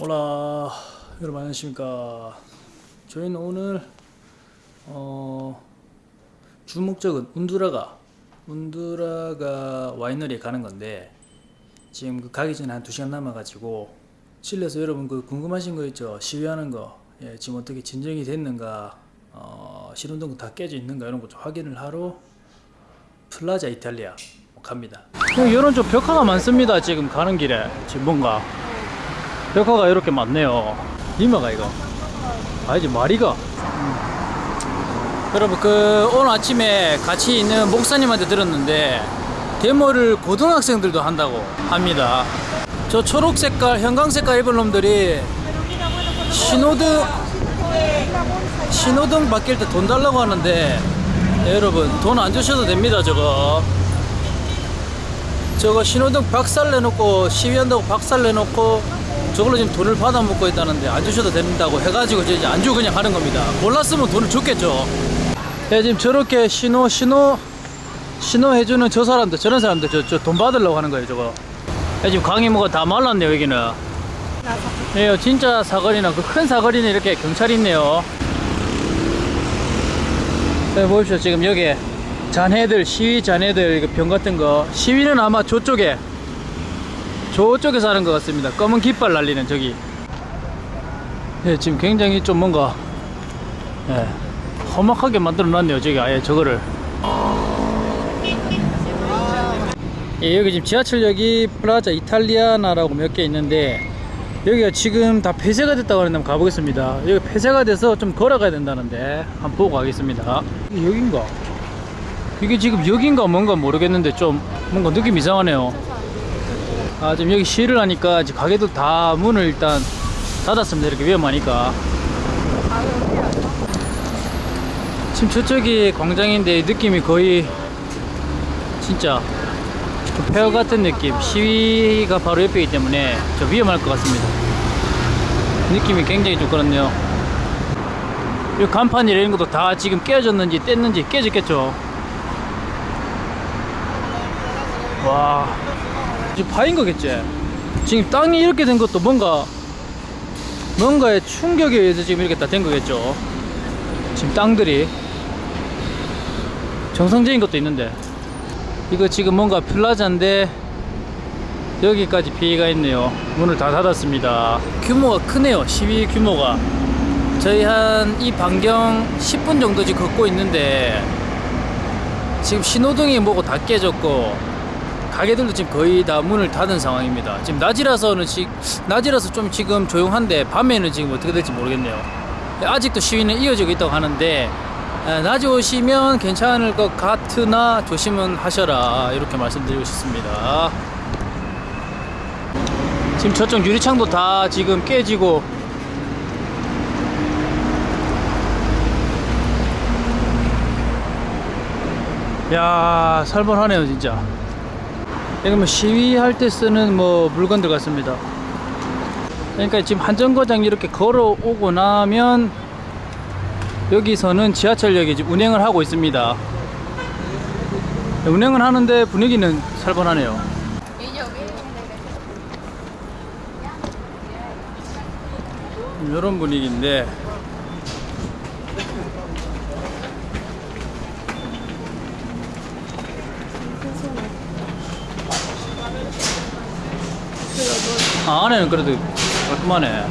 Hola 여러분 안녕하십니까. 저희는 오늘 어, 주 목적은 운두라가 운두라가 와이너리에 가는 건데 지금 그 가기 전에 한 2시간 남아가지고 실내에서 여러분 그 궁금하신 거 있죠? 시위하는 거. 예, 지금 어떻게 진정이 됐는가 어, 신호등 다 깨져 있는가 이런 거 좀 확인을 하러 플라자 이탈리아 갑니다. 이런 좀 벽화가 많습니다 지금 가는 길에. 지금 뭔가 벽화가 이렇게 많네요. 니마가 이거. 아니지 마리가. 여러분 그 오늘 아침에 같이 있는 목사님한테 들었는데 데모를 고등학생들도 한다고 합니다. 저 초록 색깔 형광 색깔 입은 놈들이 신호등 신호등 바뀔 때 돈 달라고 하는데 네, 여러분 돈 안 주셔도 됩니다 저거. 저거 신호등 박살 내놓고 시위한다고 박살 내놓고 저걸로 지금 돈을 받아 먹고 있다는데 안 주셔도 된다고 해가지고 이제 안 주고 그냥 하는 겁니다. 몰랐으면 돈을 줬겠죠. 야 지금 저렇게 신호 신호 신호 해주는 저 사람들 저런 사람들 저 저 돈 받으려고 하는 거예요 저거. 야 지금 강이 뭐가 다 말랐네요 여기는. 예 진짜 사거리나 그 큰 사거리는 이렇게 경찰이 있네요. 네, 보십시오 지금 여기 잔해들 시위 이거 병 같은 거. 시위는 아마 저쪽에 저쪽에서 하는 것 같습니다. 검은 깃발 날리는 저기. 예, 지금 굉장히 좀 뭔가 예, 험악하게 만들어 놨네요 저기 아예 저거를. 예, 여기 지금 지하철역이 플라자 이탈리아나라고 몇 개 있는데 여기가 지금 다 폐쇄가 됐다고 하는데 한번 가보겠습니다. 여기 폐쇄가 돼서 좀 걸어가야 된다는데 한번 보고 가겠습니다. 여긴가? 이게 지금 여긴가 뭔가 모르겠는데 좀 뭔가 느낌 이상하네요 아 지금 여기 시위를 하니까 지금 가게도 다 문을 일단 닫았습니다. 이렇게 위험하니까. 지금 저쪽이 광장인데 느낌이 거의 진짜 그 폐허 같은 느낌. 시위가 바로 옆이기 때문에 좀 위험할 것 같습니다. 느낌이 굉장히 좀 그렇네요. 이 간판이 이런 것도 다 지금 깨졌는지 뗐는지 깨졌겠죠? 와 지금 파인 거겠지. 지금 땅이 이렇게 된 것도 뭔가 뭔가의 충격에 의해서 지금 이렇게 다 된 거겠죠. 지금 땅들이. 정상적인 것도 있는데. 이거 지금 뭔가 플라자인데 여기까지 피해가 있네요. 문을 다 닫았습니다. 규모가 크네요. 시위 규모가. 저희 한 이 반경 10분 정도 지금 걷고 있는데 지금 신호등이 뭐고 다 깨졌고 가게들도 지금 거의 다 문을 닫은 상황입니다. 지금 낮이라서는 지, 낮이라서 좀 지금 조용한데 밤에는 지금 어떻게 될지 모르겠네요. 아직도 시위는 이어지고 있다고 하는데 에, 낮에 오시면 괜찮을 것 같으나 조심은 하셔라 이렇게 말씀드리고 싶습니다. 지금 저쪽 유리창도 다 지금 깨지고 야 살벌하네요 진짜 이거 뭐 시위할 때 쓰는 뭐 물건들 같습니다. 그러니까 지금 한정거장 이렇게 걸어오고 나면 여기서는 지하철역이 지금 운행을 하고 있습니다. 운행을 하는데 분위기는 살벌하네요. 이런 분위기인데 아, 안에는 그래도 깔끔하네.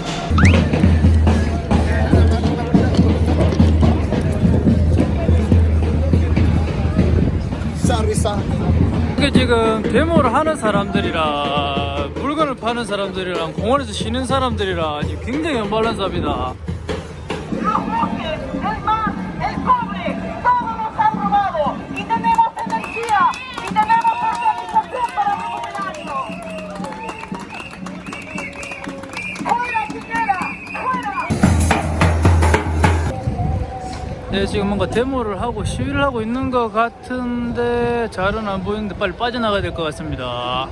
이게 지금 데모를 하는 사람들이랑 물건을 파는 사람들이랑 공원에서 쉬는 사람들이랑 굉장히 언밸런스합니다 네, 지금 뭔가 데모를 하고 시위를 하고 있는 것 같은데 잘은 안 보이는데 빨리 빠져나가야 될 것 같습니다